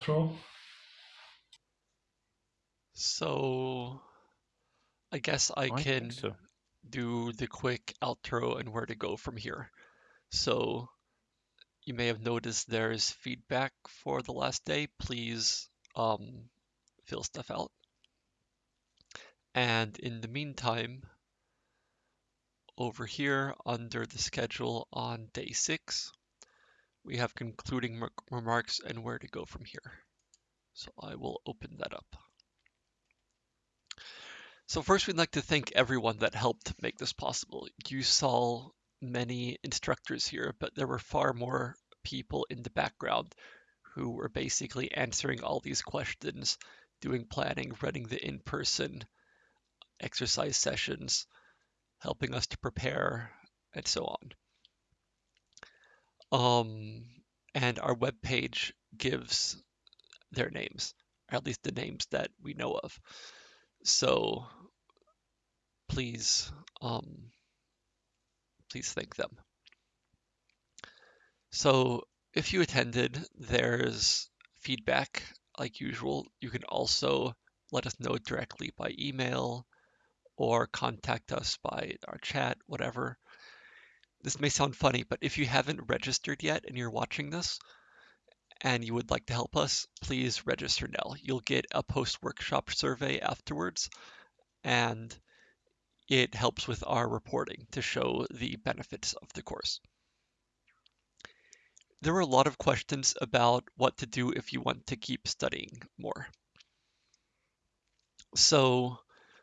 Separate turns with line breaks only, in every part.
outro?
So I guess I
I
can
so.
do the quick outro and where to go from here. So you may have noticed there's feedback for the last day. Please um, fill stuff out. And in the meantime, over here under the schedule on day six, we have concluding remarks and where to go from here. So I will open that up. So first we'd like to thank everyone that helped make this possible. You saw many instructors here, but there were far more people in the background who were basically answering all these questions, doing planning, running the in-person exercise sessions, helping us to prepare, and so on. Um, and our webpage gives their names, or at least the names that we know of. So please, um, please thank them. So if you attended, there's feedback like usual. You can also let us know directly by email or contact us by our chat, whatever. This may sound funny, but if you haven't registered yet and you're watching this and you would like to help us, please register now. You'll get a post workshop survey afterwards, and it helps with our reporting to show the benefits of the course. There were a lot of questions about what to do if you want to keep studying more. So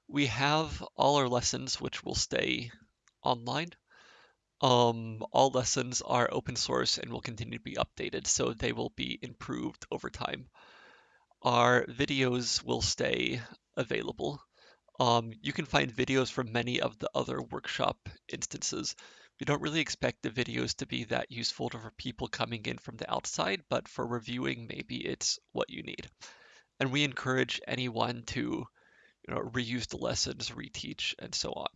we have all our lessons which will stay online. Um, all lessons are open source and will continue to be updated, so they will be improved over time. Our videos will stay available. Um, you can find videos from many of the other workshop instances. We don't really expect the videos to be that useful for people coming in from the outside, but for reviewing, maybe it's what you need. And we encourage anyone to you know, reuse the lessons, reteach, and so on.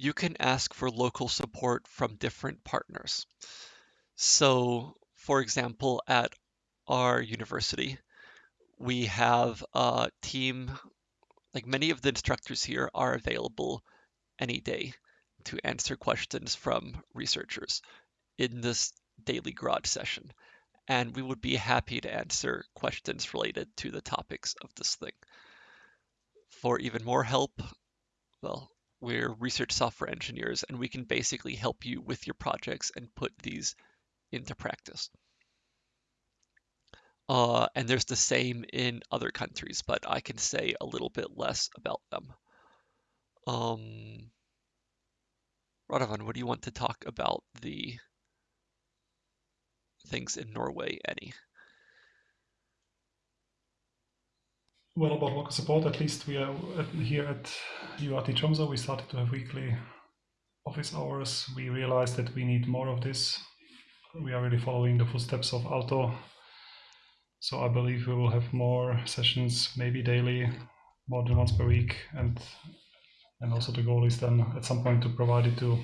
You can ask for local support from different partners. So, for example, at our university, we have a team, like many of the instructors here are available any day to answer questions from researchers in this daily garage session. And we would be happy to answer questions related to the topics of this thing. For even more help, well, we're research software engineers and we can basically help you with your projects and put these into practice. Uh, and there's the same in other countries, but I can say a little bit less about them. Um, Radovan, what do you want to talk about the things in Norway, any?
Well, about local support, at least we are at, here at Tromsø, we started to have weekly office hours. We realized that we need more of this. We are really following the footsteps of Aalto. So I believe we will have more sessions, maybe daily, more than once per week, and and also the goal is then at some point to provide it to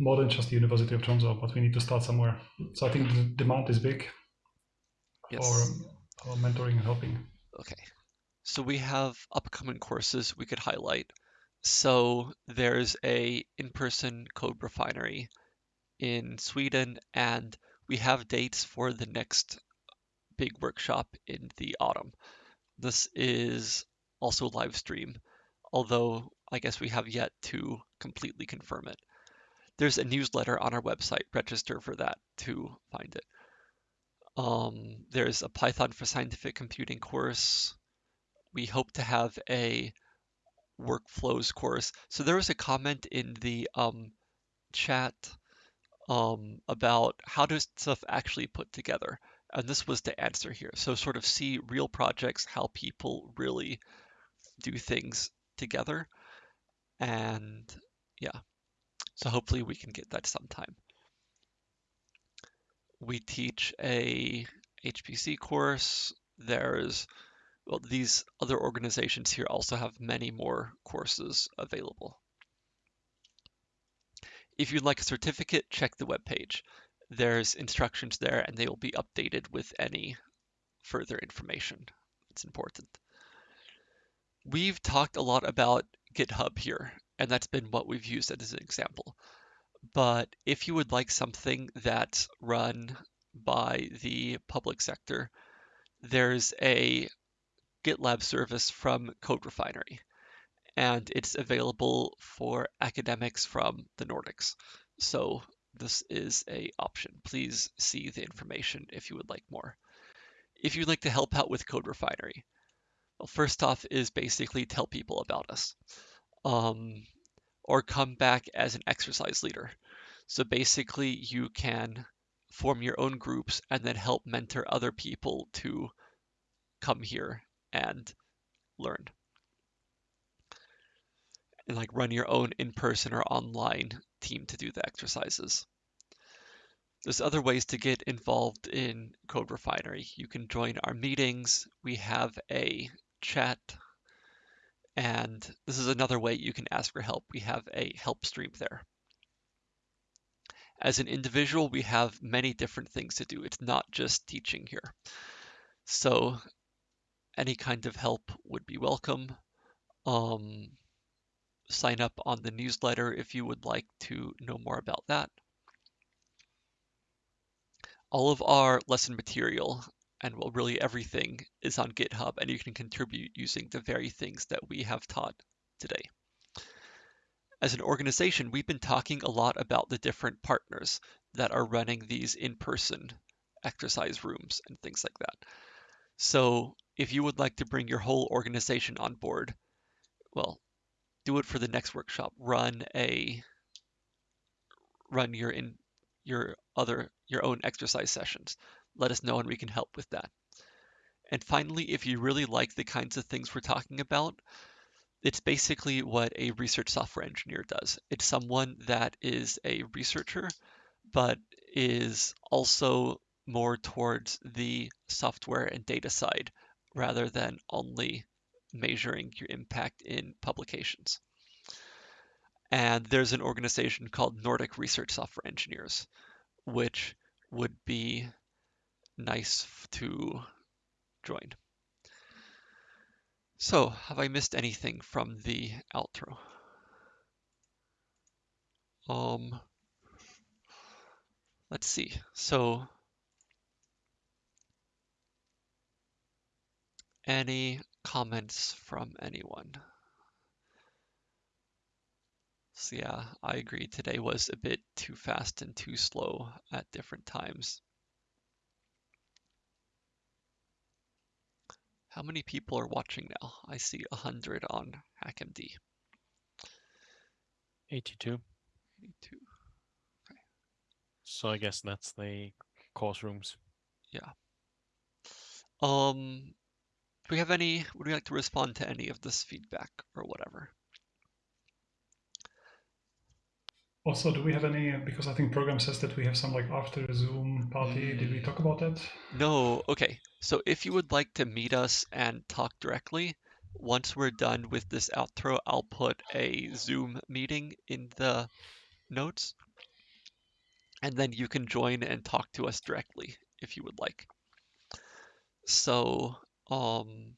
more than just the University of Tromsø, but we need to start somewhere. So I think the demand is big
Yes.
for, for mentoring and helping.
Okay. So we have upcoming courses we could highlight. So there's a in-person CodeRefinery in Sweden, and we have dates for the next big workshop in the autumn. This is also live stream, although I guess we have yet to completely confirm it. There's a newsletter on our website. Register for that to find it. Um, there's a Python for scientific computing course. We hope to have a workflows course. So there was a comment in the um, chat um, about how does stuff actually put together, and this was the answer here. So sort of see real projects, how people really do things together, and yeah. So hopefully we can get that sometime we teach a HPC course. There's well, these other organizations here also have many more courses available. If you'd like a certificate, check the webpage. there's instructions there and they will be updated with any further information. It's important. We've talked a lot about GitHub here, and that's been what we've used as an example. But if you would like something that's run by the public sector, there's a GitLab service from CodeRefinery, and it's available for academics from the Nordics. So this is a option. Please see the information if you would like more. If you'd like to help out with CodeRefinery, well, first off is basically tell people about us, um, or come back as an exercise leader. So basically, you can form your own groups and then help mentor other people to come here and learn. And like run your own in-person or online team to do the exercises. There's other ways to get involved in CodeRefinery. You can join our meetings. We have a chat. And this is another way you can ask for help. We have a help stream there. As an individual, we have many different things to do. It's not just teaching here. So any kind of help would be welcome. Um, sign up on the newsletter if you would like to know more about that. All of our lesson material and well, really everything is on GitHub and you can contribute using the very things that we have taught today as an organization, we've been talking a lot about the different partners that are running these in-person exercise rooms and things like that. So if you would like to bring your whole organization on board, well, do it for the next workshop. Run a run your in your other your own exercise sessions. Let us know and we can help with that. And finally, if you really like the kinds of things we're talking about, it's basically what a research software engineer does. It's someone that is a researcher, but is also more towards the software and data side rather than only measuring your impact in publications. And there's an organization called Nordic Research Software Engineers, which would be nice to join. So, have I missed anything from the outro? Um, let's see. So, any comments from anyone? So yeah, I agree. Today was a bit too fast and too slow at different times. How many people are watching now? I see 100 on HackMD.
82.
82. Okay.
So I guess that's the course rooms.
Yeah. Um, do we have any, would we like to respond to any of this feedback or whatever?
Also, do we have any, because I think program says that we have some like after Zoom party. Did we
Mm.
talk about that?
No, okay. So if you would like to meet us and talk directly, once we're done with this outro, I'll put a Zoom meeting in the notes. And then you can join and talk to us directly if you would like. So, um,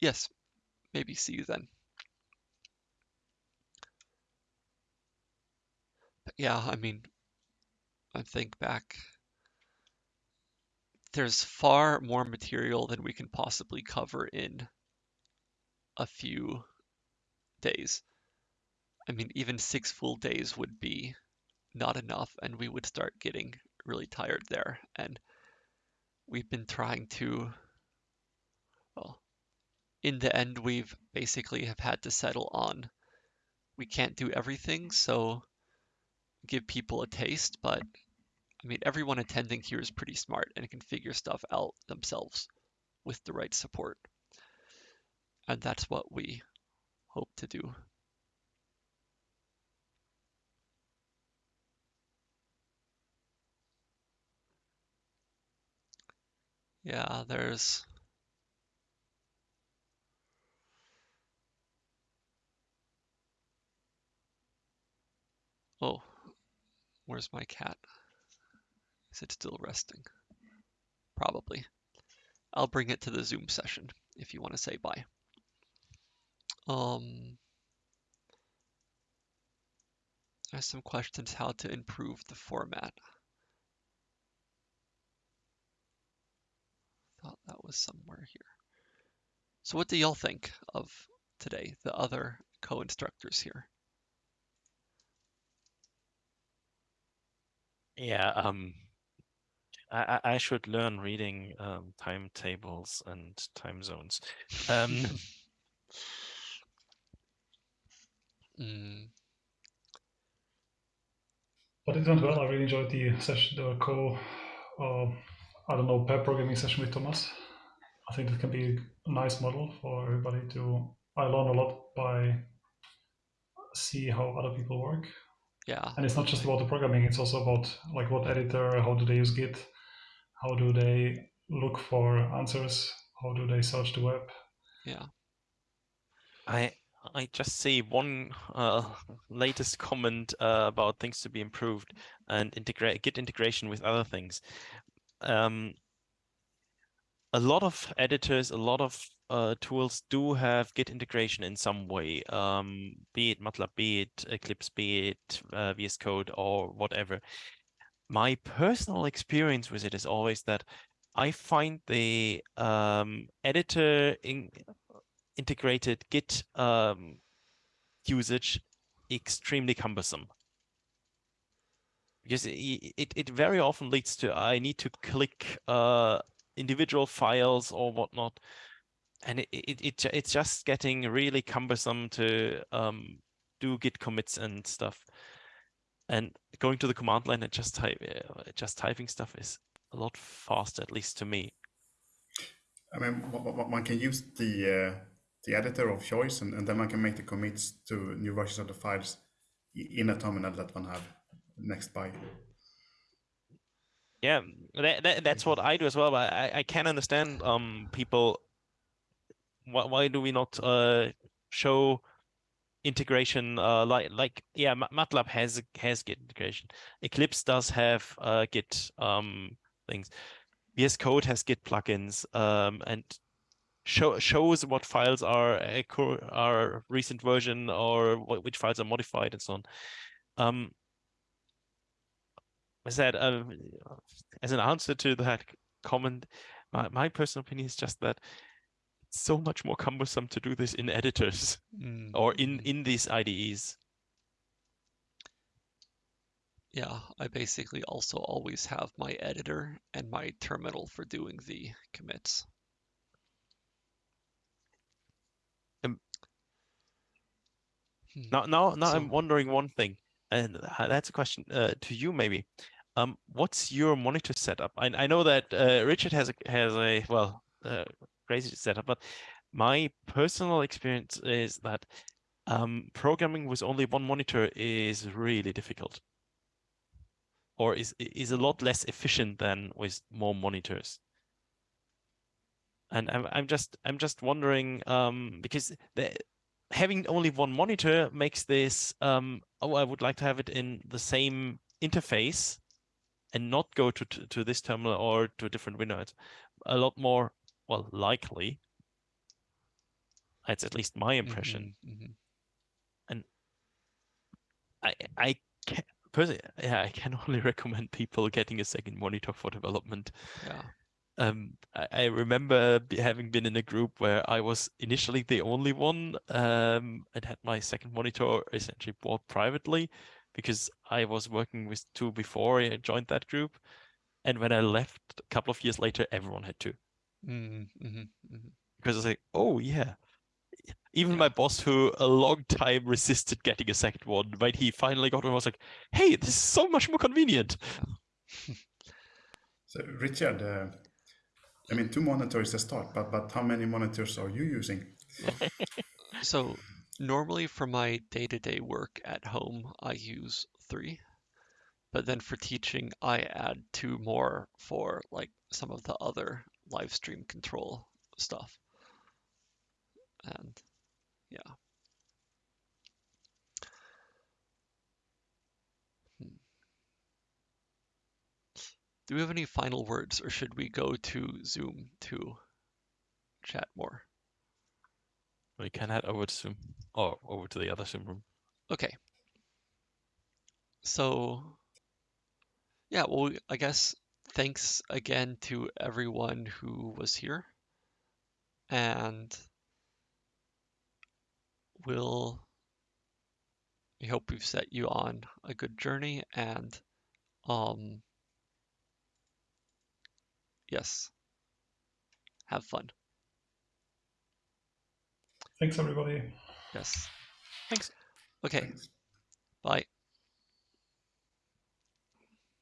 yes, maybe see you then. Yeah, I mean, I think back, there's far more material than we can possibly cover in a few days. I mean, even six full days would be not enough, and we would start getting really tired there. And we've been trying to, well, in the end, we've basically have had to settle on we can't do everything, so give people a taste. But I mean, everyone attending here is pretty smart and can figure stuff out themselves with the right support. And that's what we hope to do. Yeah, there's Oh, where's my cat? Is it still resting? Probably. I'll bring it to the Zoom session if you want to say bye. Um, I have some questions how to improve the format. Thought that was somewhere here. So what do y'all think of today, the other co-instructors here?
Yeah, um, I, I I should learn reading um, timetables and time zones. Um,
Mm,
But it went well. I really enjoyed the session, the co, uh, I don't know, pair programming session with Thomas. I think that can be a nice model for everybody to. I learned a lot by see how other people work,
yeah,
and it's not just about the programming. It's also about like what editor, how do they use Git, how do they look for answers, how do they search the web.
yeah.
I I just see one uh, latest comment uh, about things to be improved and integrate Git integration with other things. Um, a lot of editors, a lot of uh, tools do have Git integration in some way, um, be it MATLAB, be it Eclipse, be it uh, VS Code or whatever. My personal experience with it is always that I find the um, editor in, integrated Git um, usage extremely cumbersome because it, it, it very often leads to I need to click uh, individual files or whatnot, and it, it, it it's just getting really cumbersome to um, do Git commits and stuff. And going to the command line and just type uh, just typing stuff is a lot faster, at least to me.
I mean, one can use the uh, the editor of choice, and, and then one can make the commits to new versions of the files in a terminal that one have next by.
Yeah, that, that that's what I do as well. But I, I can understand um people. Why why do we not uh show integration uh like like yeah MATLAB has has Git integration. Eclipse does have uh Git um things. VS Code has Git plugins um and show shows what files are are recent version or wh- which files are modified and so on. Um, I said, um, as an answer to that comment, my, my personal opinion is just that it's so much more cumbersome to do this in editors
Mm,
or in
mm.
in these IDEs.
Yeah, I basically also always have my editor and my terminal for doing the commits.
Um,
Hmm.
Now, now, now, I'm wondering one thing, and uh, that's a question uh, to you maybe. Um, what's your monitor setup? I, I know that uh, Richard has a has a well uh, crazy setup, but my personal experience is that um, programming with only one monitor is really difficult, or is is a lot less efficient than with more monitors. And I'm I'm just I'm just wondering um, because the, having only one monitor makes this um, oh I would like to have it in the same interface and not go to to, to this terminal or to a different window. It's a lot more well likely. That's at least my impression.
Mhm, mhm.
I I can, personally yeah I can only recommend people getting a second monitor for development.
Yeah.
Um, I, I remember having been in a group where I was initially the only one um, and had my second monitor essentially bought privately because I was working with two before I joined that group. And when I left a couple of years later, everyone had two
Mm, mhm.
because it's like, oh yeah. Even
Yeah.
my boss, who a long time resisted getting a second one, when he finally got one, was like, "Hey, this is so much more convenient."
So, Richard, uh, I mean, two monitors to start, but but how many monitors are you using?
So normally for my day-to-day work at home, I use three. But then for teaching, I add two more for like some of the other live stream control stuff. And yeah. Do we have any final words or should we go to Zoom to chat more?
We can head over to Zoom or over to the other Zoom room.
Okay. So, yeah, well, I guess thanks again to everyone who was here. And we'll, we hope we've set you on a good journey and, um, yes, have fun.
Thanks, everybody.
Yes.
Thanks.
Okay.
Thanks.
Bye.